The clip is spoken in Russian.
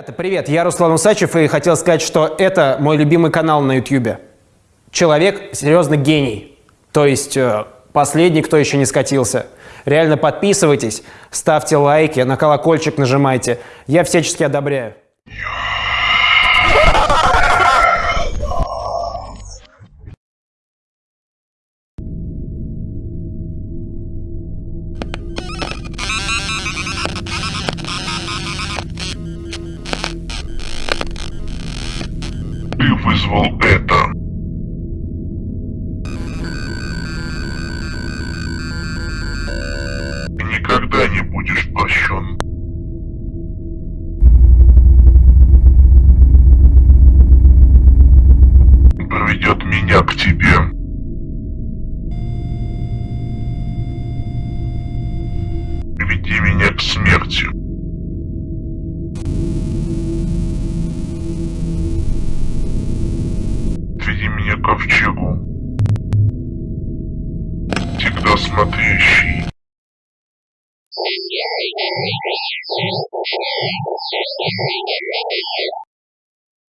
Ребята, Привет, я Руслан Усачев и хотел сказать, что это мой любимый канал на YouTube. Человек серьезно гений. То есть э, последний, кто еще не скатился. Реально подписывайтесь, ставьте лайки, на колокольчик нажимайте. Я всячески одобряю. Вызвал это. Никогда не будешь прощен. Проведет меня к тебе. Ковчегу. Всегда смотрящий.